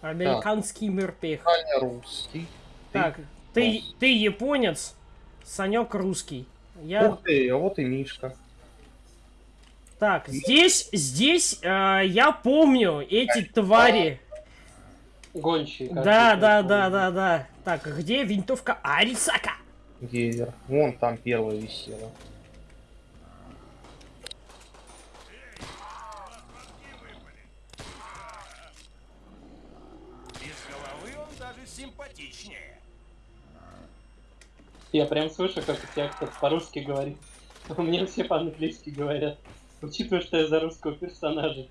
Американский мирпех. Саня русский. Так, ты, ты японец, Санек русский. Я... Ух ты, а вот и Мишка. Так, здесь, здесь э, я помню эти твари. Гончие. Да, да, да, да, да. Так, где винтовка Арисака? Гейзер. Вон там первая висела. Без головы он даже симпатичнее. Я прям слышу, как у тебя кто-то по-русски говорит. У меня все по-английски говорят. Учитывая, что я за русского персонажа.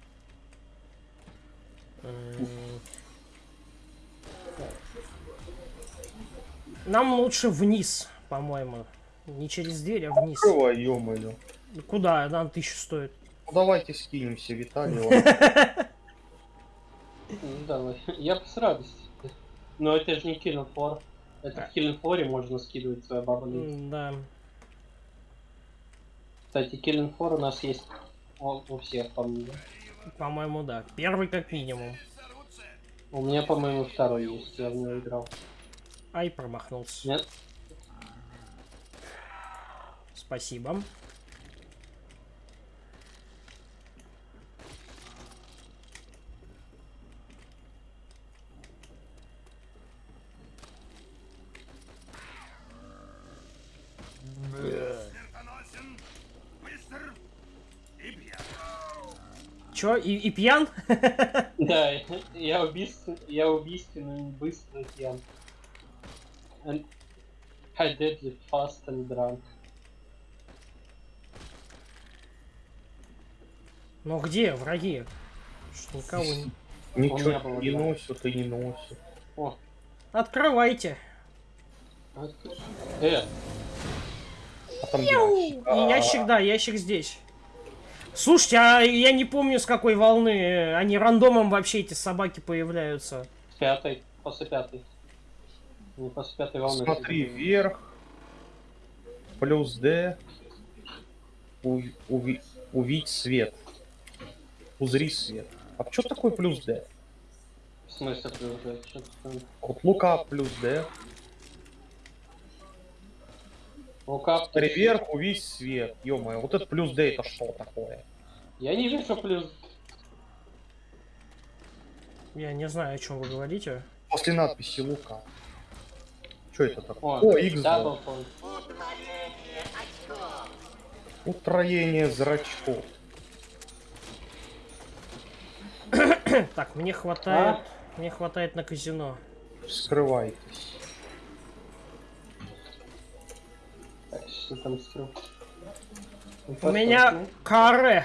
Нам лучше вниз, по-моему. Не через дверь, а вниз. Открывай, ё-моё. Куда? Нам тысячу стоит. Ну давайте скинемся, Виталий. Ну, давай. Я бы с радостью. Но это же не Floor. Это в Killing Floor можно скидывать свою бабу. М, Да. Кстати, Floor у нас есть у, у всех, по-моему. По-моему, да. Первый как минимум. У меня, по-моему, второй есть, я в него играл. Ай, промахнулся. Нет? Спасибо. И, и пьян? Да, я убийствен, я убийственный, быстрый пьян. And I it fast and drunk. Ну где враги? Что никого не... Ничего было не два. носят и не носят. О, Открывайте. а- э, А там ящик. И ящик, да, ящик здесь. Слушайте, а я не помню с какой волны. Они рандомом вообще эти собаки появляются. с пятой, после пятой. Не после пятой волны. Смотри вверх. Плюс D. У- уви- увидь свет. Узри свет. А что такое плюс D? В смысле, плюс, что-то там. Вот лука плюс D. Лукав, Смотри вверх, увидь свет. ё вот это плюс D это что такое? Я не вижу плюс. Я не знаю, о чем вы говорите. После надписи лука. Что это такое? О, О, X. Утроение зрачков. Так, мне хватает... Мне хватает на казино. Скрывайтесь. Что там скрыл? У меня каре.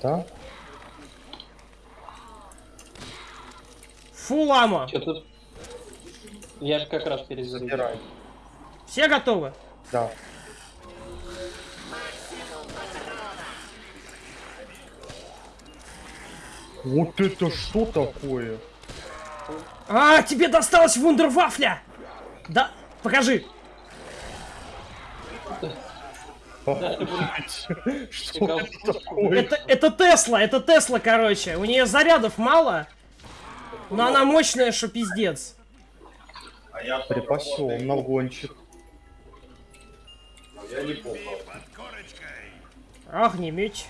Да? Фулама. Что тут? Я же как раз перезарядил. Забирай. Все готовы? Да. Вот это что такое? А, тебе досталась вундервафля! Да, покажи. Что это такое? Это, Тесла, это Тесла, короче. У нее зарядов мало, но она мощная, что пиздец. Припасен на гонщик. Под корочкой. Огнемет.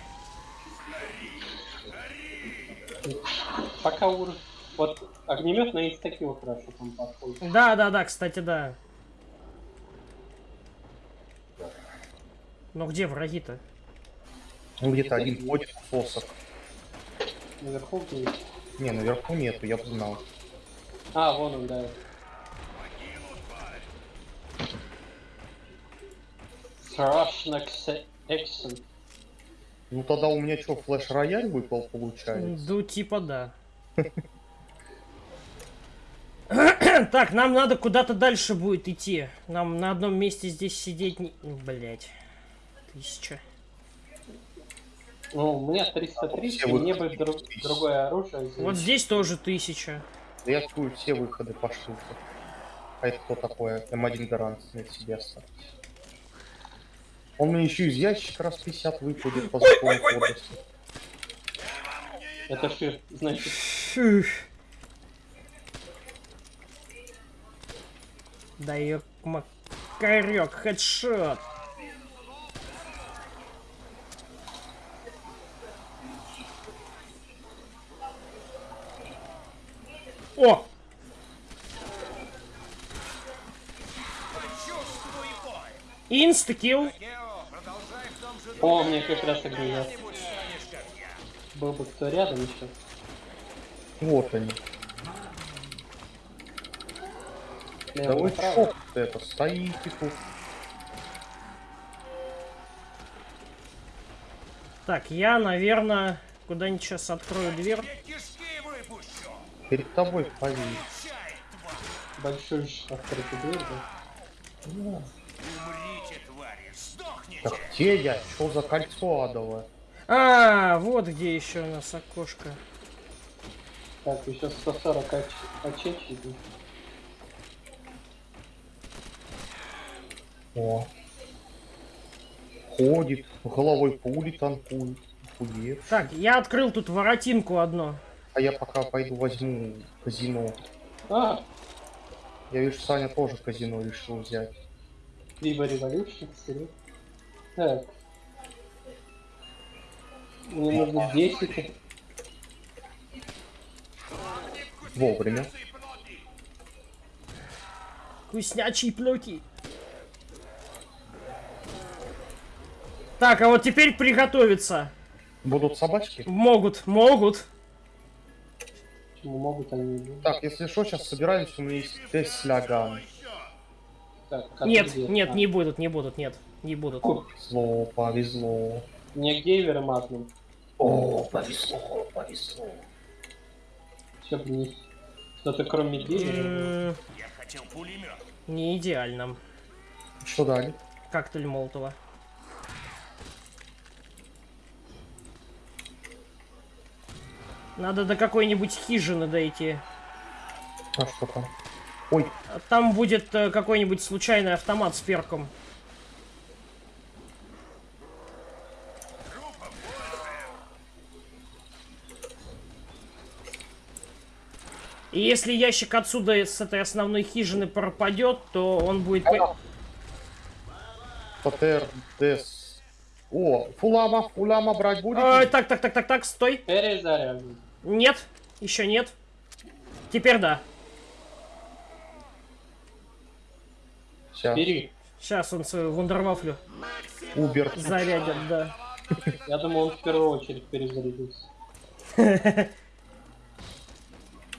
Пока ур... Вот огнемет на инстакил хорошо там подходит. Да, да, да, кстати, да. Но где враги-то? Ну, Где-то один ходит в посох. Наверху где? Не, наверху нету, я бы знал. А, вон он, да. Страшно эксен. Ну тогда у меня что, флеш-рояль выпал, получается? Ну, типа да. Так, нам надо куда-то дальше будет идти. Нам на одном месте здесь сидеть не... Блять тысяча. Ну, у меня 330, все мне бы друг, другое оружие. Здесь. Вот здесь тоже тысяча. Да я скую все выходы по штуке. А это кто такое? М1 гарант на себе остался. Он мне еще из ящика раз 50 выпадет по закону области. Это шир, значит. Фу. Дай макарек, хедшот. О! Инстакил. О, мне как раз как я. Был бы кто рядом еще. Вот они. Да вы чё тут это, стоите тут? Так, я, наверное, куда-нибудь сейчас открою дверь. Перед тобой повис. Большой открытый дверь, да? Умрите, твари. Сдохните. Так где я? Что за кольцо адовое? А, вот где еще у нас окошко. Так, еще 140 оч... очечек. О. Ходит, головой пули танкует. Охуеть. Так, я открыл тут воротинку одну. А я пока пойду возьму казино. А, Я вижу, Саня тоже казино решил взять. Viva Revolution, серьезно? Так. Мне нужно 10. Вовремя. Вкуснячие плюки. Так, а вот теперь приготовиться. Будут собачки? Могут, могут. Почему могут они не? Так, если что, сейчас собираемся, у меня есть Тесляган. Так, как Нет, где? нет, А, не будут, не будут, нет, не будут. фу, Зло, повезло. Мне гейвер матным. О, повезло, повезло. Все бы не... Что-то кроме гейвера. Я хотел пулемет. Не идеально. Что дали? Коктейль Молотова. Надо до какой-нибудь хижины дойти. А что там? Ой, А Там будет э, какой-нибудь случайный автомат с перком. И если ящик отсюда с этой основной хижины пропадет, то он будет... по- ПТР, ДС. О, фулама, фулама брать будете? Ой, так, так, так, так, так, стой. Перезаряжен. Нет, еще нет. Теперь да. Сейчас. Бери. Сейчас он свою вундервафлю Убер. зарядит, да. Я думал, он в первую очередь перезарядился.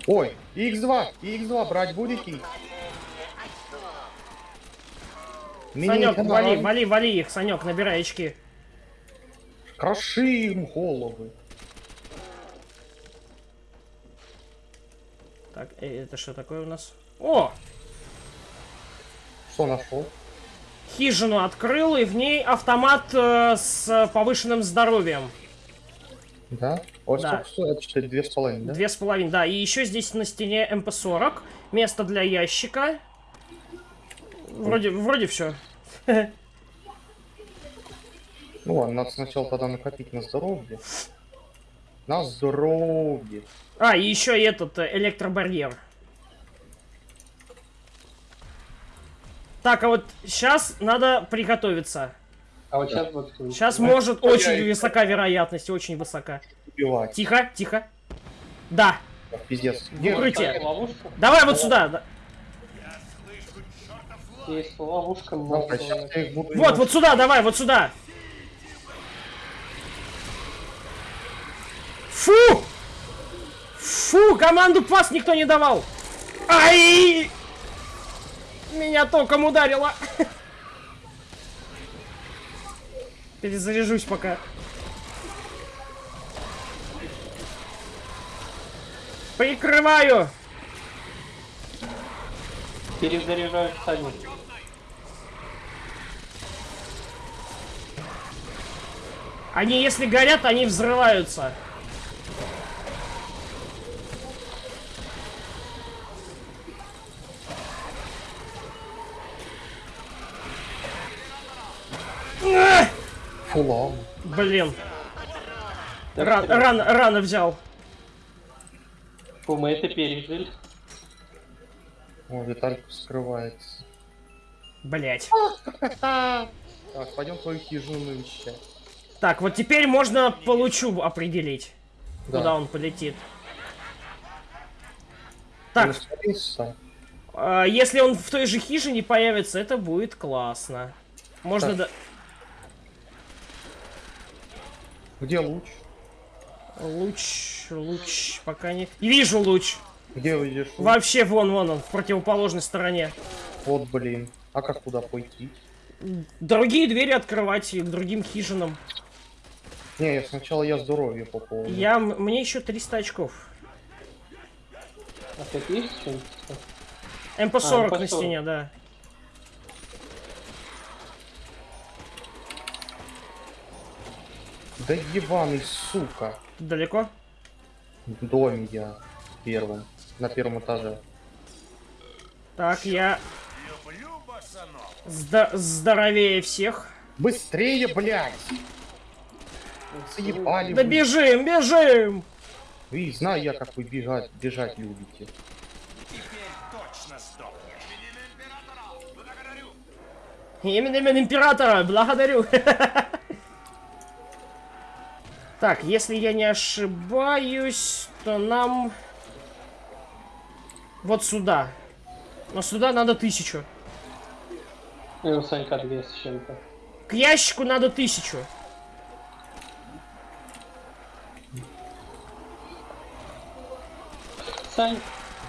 Ой, X2, X2 брать будете? Санек, вали, вали, вали их, Санек, набирай очки. Кроши им головы. Так, э, это что такое у нас? О! Что нашел? Хижину открыл, и в ней автомат э, с повышенным здоровьем. Да? Вот Да. сколько стоит? Четыре, две с половиной, да? Две с половиной, да. И еще здесь на стене МП-40. Место для ящика. Вроде, вроде все. Ну ладно, надо сначала тогда накопить на здоровье. На здоровье. А, и еще и этот э, электробарьер. Так, а вот сейчас надо приготовиться. А вот сейчас вот... Сейчас может очень высока вероятность, очень высока. Убивать. Тихо, тихо. Да, Пиздец. укрытие. Давай вот сюда. Я. Есть ловушка, я. Вот, вот сюда, давай, вот сюда. Фу! Фу, команду пас никто не давал. Ай! Меня током ударило. Перезаряжусь пока. Прикрываю. Перезаряжаю Саню. Они, если горят, они взрываются. Ах! Фулам. Блин. Ран, рано, рано взял. Фу, мы это пережили. О, Виталька скрывается. Блять. Так, пойдем твою хижину навещать. Так, вот теперь можно по лучу определить, Да. куда он полетит. Так, а, если он в той же хижине появится, это будет классно. Можно Так. да... Где луч? Луч, луч, пока не... Вижу луч. Где видишь? луч? Вообще вон, вон он, в противоположной стороне. Вот, блин. А как туда пойти? Другие двери открывать и к другим хижинам. Не, я сначала я здоровье пополню. Я, мне еще 300 очков. А тут есть что-нибудь? МП-40 А, на MP40. стене, да. Да ебаный, сука. Далеко? В доме я первым. На первом этаже. Так, я здо- здоровее всех. Быстрее, блядь! Заебали Да вы. бежим, бежим! Вы, знаю я, как вы бежать, бежать любите. Именем императора. Благодарю. Так, если я не ошибаюсь, то нам вот сюда. Но сюда надо тысячу. И у Санька 200 с чем-то. К ящику надо тысячу. Сань,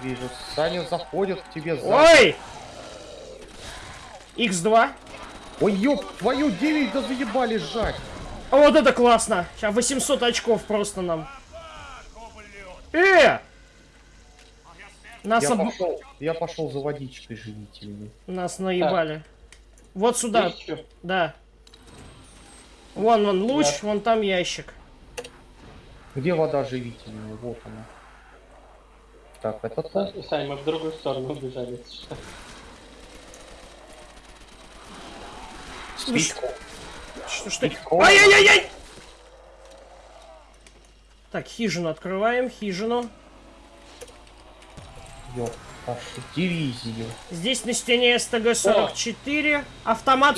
Вижу, Саня заходит к тебе за... Ой! X2. Ой, ёб, твою 9 да заебали сжать! А вот это классно. Сейчас 800 очков просто нам. Э! Нас, Я об- пошел, я пошел за водичкой живительной. Нас наебали. Вот сюда, ещё? да. Вон, вон луч, Да. вон там ящик. Где вода живительная? Вот она. Так, это то. Са- Сань, мы в другую сторону убежали. Спичку. Что, что? Ай-яй-яй-яй! Так, хижину открываем, хижину. Вашу дивизию. Здесь на стене СТГ-44. Автомат,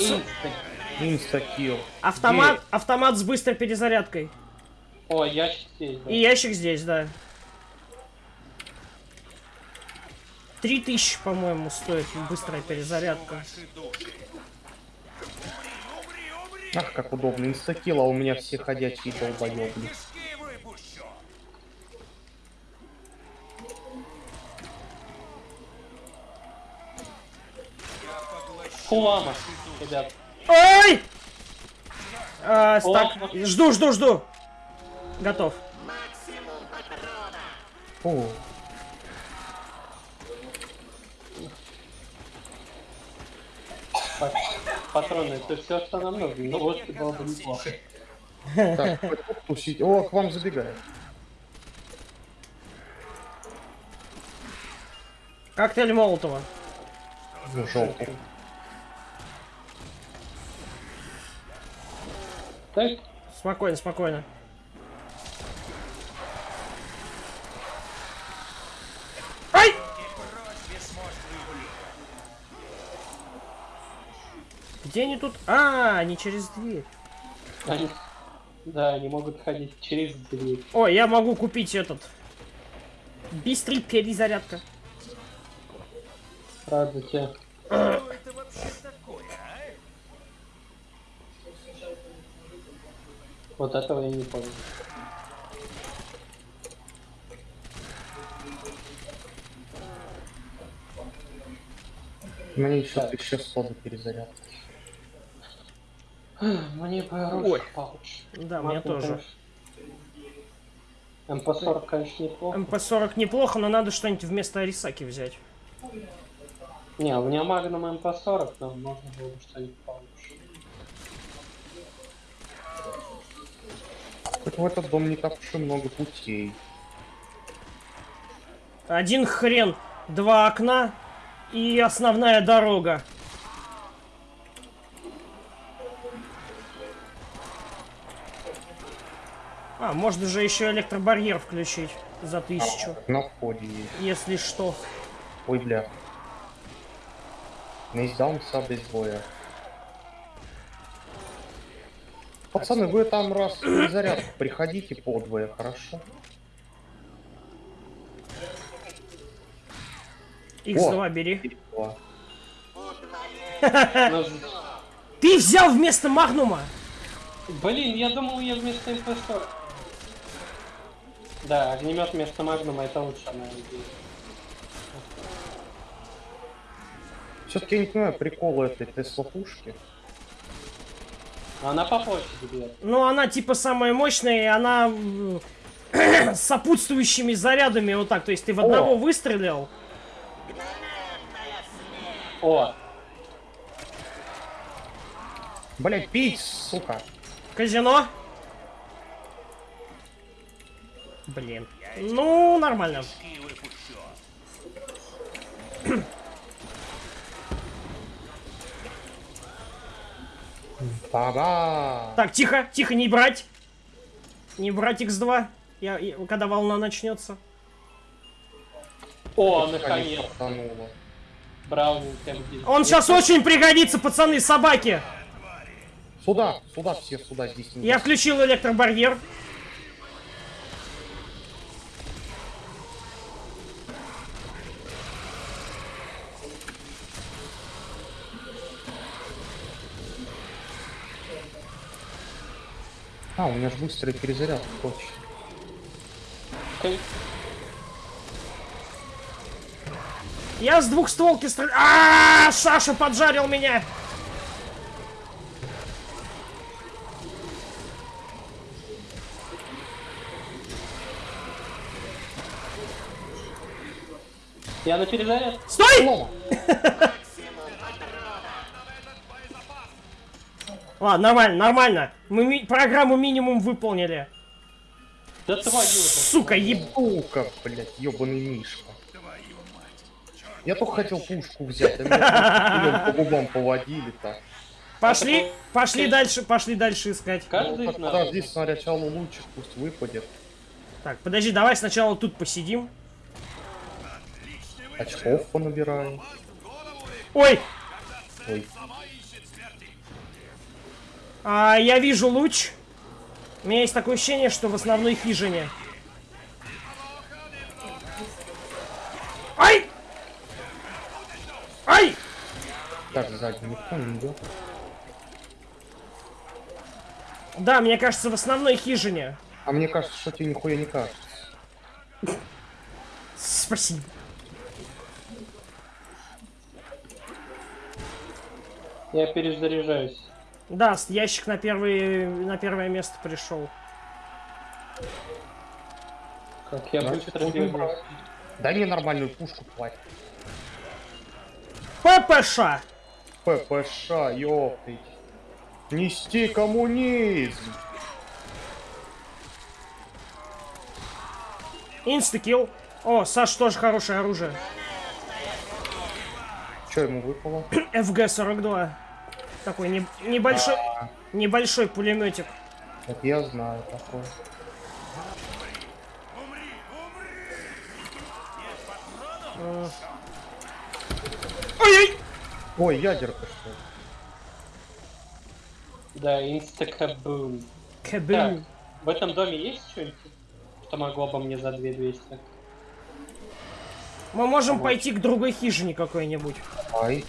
Инстакил. автомат, автомат с быстрой перезарядкой. О, ящик здесь, да. И ящик здесь, да. Три тысячи, по-моему, стоит быстрая перезарядка. Ах, как удобно. Инстакил, а у меня все ходячие поглощу Фулама, ребят. Ой! А, О, так, вот. жду, жду, жду. Готов. О, Па- Патроны, это все, что нам нужно. Ну, вот было бы неплохо. так, тусить. О, к вам забегает. Коктейль Молотова. Желтый. Так, Спокойно, спокойно. Где они тут? А, они через дверь. они... Да, они могут ходить через дверь. О, я могу купить этот. Быстрый перезарядка. Правда, те. Что это вообще такое, а? Вот этого я не понял. Мне еще Так. 1100 до перезарядки. Мне Ой. получше. Да, мне тоже. конечно. МП-40, конечно, неплохо. МП-40 неплохо, но надо что-нибудь вместо Арисаки взять. Не, у меня Магнум МП-40, но можно было бы что-нибудь получше. Хоть в этот дом не так уж и много путей. Один хрен, два окна и основная дорога. А, можно же еще электробарьер включить за тысячу, На входе есть. если что. Ой, бля. Нейсдаунса без боя. Пацаны, вы там раз заряд приходите подвое, хорошо? X2 бери. Ты взял вместо Магнума! Блин, я думал, я вместо МП-40. Да, огнемет вместо Магнума это лучше, наверное. Все-таки я не понимаю прикола этой Тесла пушки. Она по площади бьет. Ну, она типа самая мощная, и она с сопутствующими зарядами вот так. То есть ты в одного О! выстрелил. О, Блять, пить, сука. Казино. Блин. Ну, нормально. Та-да! Так, тихо, тихо, не брать. Не брать X2. Я, я- когда волна начнется. о, Конечно, наконец. стартануло. Браунинг где? Он сейчас очень пригодится, пацаны, собаки. Сюда, сюда, все сюда, здесь Я включил электробарьер. А, у меня же быстрый перезаряд, точно. Окей. Я с двухстволки стреляю. А, Саша поджарил меня. Я на перезаряд. Стой! Ладно, нормально, нормально. Мы ми- программу минимум выполнили. Да твою. Сука, еб... Сука, блять, ебаный Мишка. Я только хотел пушку взять, а меня по губам поводили так. Пошли, пошли дальше, пошли дальше искать. Каждый из нас. Подожди, сначала лучик пусть выпадет. Так, подожди, давай сначала тут посидим. Очков понабираем. Ой, Ой, а, я вижу луч. У меня есть такое ощущение, что в основной хижине. Ай! Ай! так, сзади никто не идет. Да, мне кажется, в основной хижине. А мне кажется, что тебе нихуя не кажется. Спасибо. Я перезаряжаюсь. Да, с- ящик на, первый, на первое место пришел. Как я быстро брать. Дай мне нормальную пушку, тварь. ППШ! ППШ, ёптыть. Нести коммунизм. Инстакил. О, Саш тоже хорошее оружие. Что ему выпало? ФГ-42. Такой не- небольшой, небольшой пулеметик. Это я знаю такое. Ой-ой! Ой, ядерка что ли? Да, инстакабум. Так, Кабель. в этом доме есть что-нибудь, что могло бы мне за 2200? Мы можем пойти к другой хижине какой-нибудь. Ай.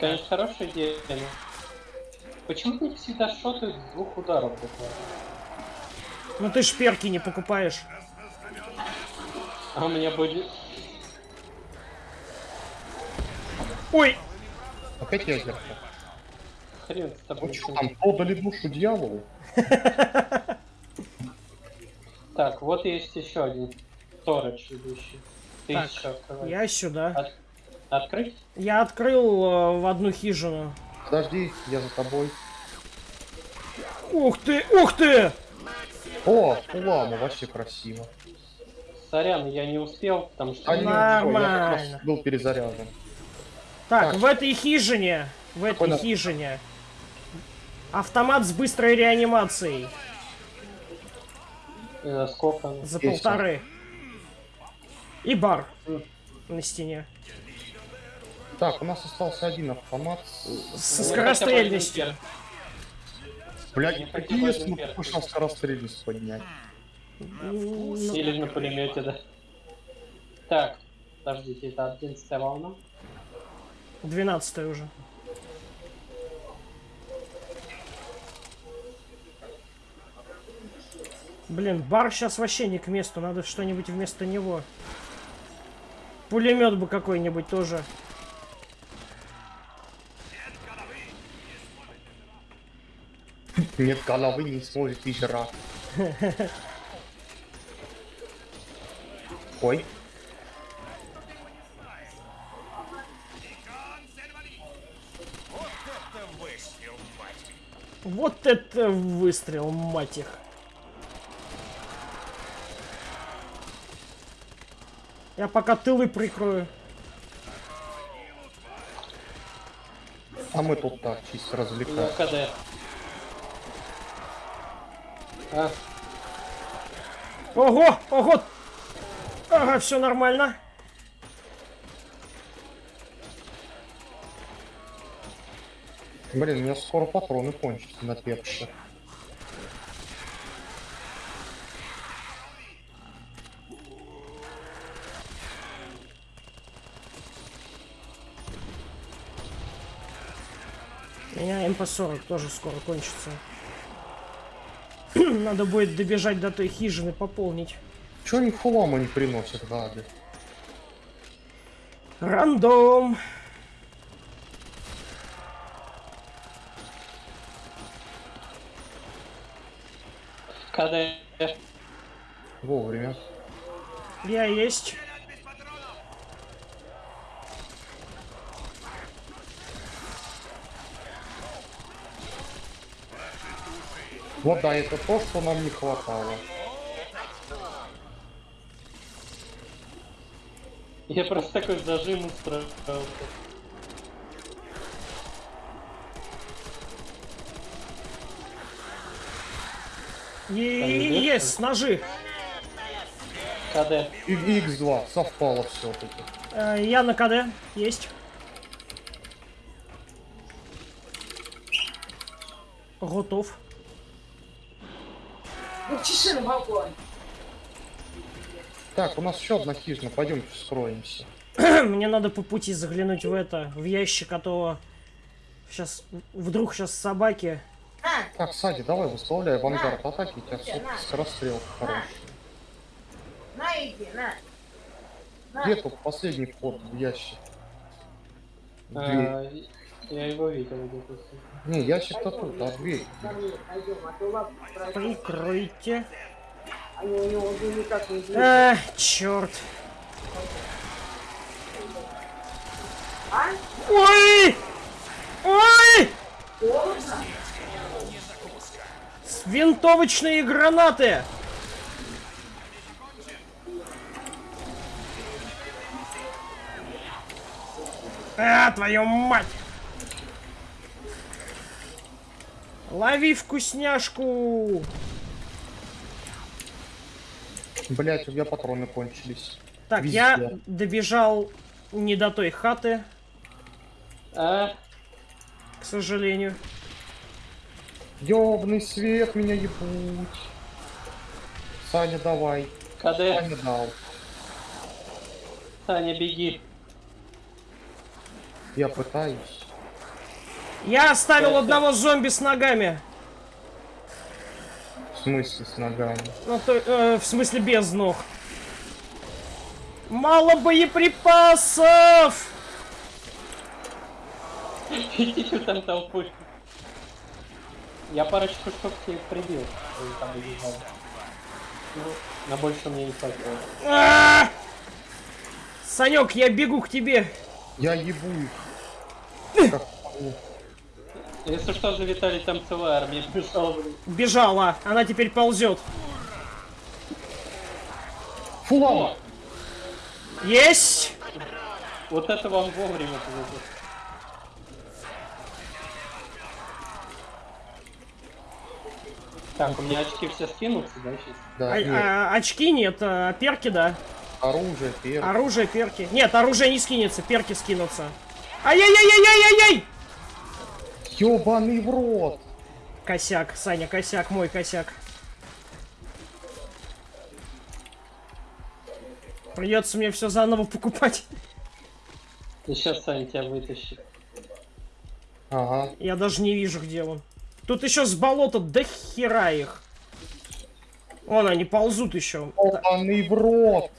Конечно, хорошая идея. но Почему не всегда шотают с двух ударов буквально? Ну ты ж перки не покупаешь. А у меня будет... Ой! опять ядерка. Хрен с тобой. Вы что, там продали душу дьяволу? Так, вот есть еще один сторож идущий. Ты Так, еще. Я сюда. От- Открыть? Я открыл э, в одну хижину. Подожди, я за тобой. Ух ты! Ух ты! О, улама, вообще красиво. Сорян, я не успел, потому что... А не, Нормально. я как раз был перезаряжен. Так, Так. в этой хижине, в этой Понял. хижине, автомат с быстрой реанимацией э, сколько? за Есть полторы. И бар. на стене. Так, у нас остался один автомат. С скорострельностью. Блядь, какие мы перк. пошел скорострельность поднять? Или на пулемете, да. Так, подождите, это 11 волна. 12 уже. Блин, бар сейчас вообще не к месту, надо что-нибудь вместо него. Пулемет бы какой-нибудь тоже. Нет головы не сможет и жрать. Ой, Это выстрел, мать. Вот это выстрел, мать их. Я пока тылы прикрою. а мы тут так чисто Я развлекаем. А, Ого, ого! Ага, все нормально. Блин, у меня скоро патроны кончатся на пепше. У меня МП-40 тоже скоро кончится. Надо будет добежать до той хижины, пополнить. Чё они фулама не приносят, гады? Рандом. КД. Вовремя. Я есть. Вот да, это то, что нам не хватало. Я просто такой зажим устроил. Есть, ножи. КД. И X2 совпало все-таки. Э, Я на КД. Есть. Готов. Ну, чеши на балконе. Так, у нас еще одна хижина, пойдемте вскроемся. Мне надо по пути заглянуть в это, в ящик, а то сейчас вдруг сейчас собаки. Так, Сади, давай выставляй авангард атаки, у тебя все скорострел хороший. на иди, на. На. Где тут последний вход в ящик? Дверь. Я его видел где-то. Не, ящик-то тут, а дверь. Пойдем, а сразу. Прикройте. Они у него уже никак не двигаются. А, черт. Ой! Ой! С- Винтовочные гранаты! А, твою мать! Лови вкусняшку! Блять, у меня патроны кончились. Так, Везде. я добежал не до той хаты, А, к сожалению. Ёбный свет, меня ебуть. Саня, давай. КД. Саня дал. Таня, беги. Я пытаюсь. Я оставил Это- одного зомби с ногами. В смысле с ногами? Ну, то, э, в смысле без ног. Мало боеприпасов! Там толпу. Я парочку штук тебе прибил. Ну, на больше мне не хватило. А! Санек, я бегу к тебе. Я ебу их. Если что, за Виталий там целая армия бежала, блин. Бежала, она теперь ползет. Фулама! Есть! Вот это вам вовремя повезло. Так, у меня очки все скинутся, да, сейчас? Да, А- нет. а- очки нет, а перки да. Оружие, перк. Оружие, перки. Нет, оружие не скинется, перки скинутся. Ай-яй-яй-яй-яй-яй! Ёбаный в рот! Косяк, Саня, косяк, мой косяк. Придется мне все заново покупать. И сейчас Саня тебя вытащит. Ага. Я даже не вижу, где он. Тут еще с болота до хера их. Вон они ползут еще. Ёбаный в рот!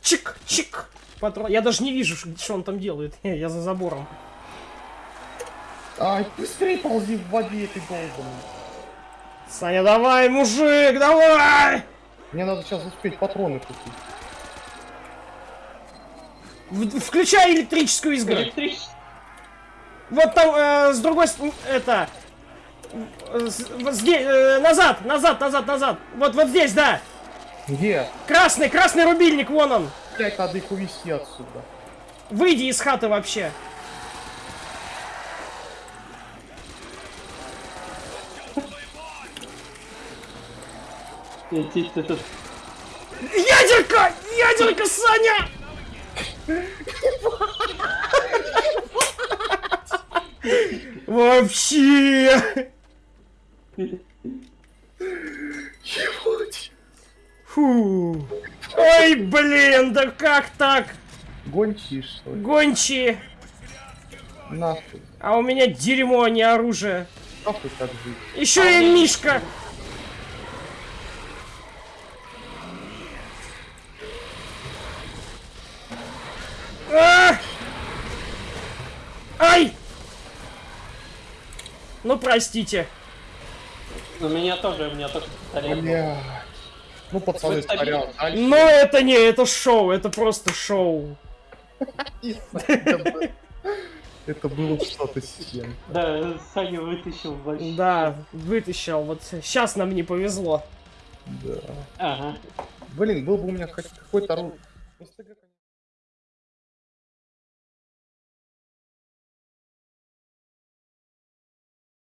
Чик, чик. Патрон. Я даже не вижу, что он там делает. Я за забором. Ай, быстрее ползи в воде, ты долбанный. Саня, давай, мужик, давай! Мне надо сейчас успеть патроны купить. В- Включай электрическую изгородь. Электричество. Вот там, э, с другой стороны, это... э, с- вот здесь, э, назад, назад, назад, назад. Вот, вот здесь, да. Где? Красный, красный рубильник, вон он. Блять, надо их увезти отсюда. Выйди из хаты вообще. Ядерка! Ядерка, Саня! Вообще! Фу. Ой, блин, да как так? Гончие, что ли? Гончие. Нахуй. А у меня дерьмо, а не оружие. Нахуй так жить. Еще и Мишка. А! Ай! Ну, простите. У меня тоже, у меня тоже пистолет. Ну, пацаны. Дальше. Но это не, это шоу, это просто шоу. Это было что-то с чем. Да, Саня вытащил вообще. Да, вытащил. Вот сейчас нам не повезло. Да. Ага. Блин, был бы у меня хоть какой-то оружие.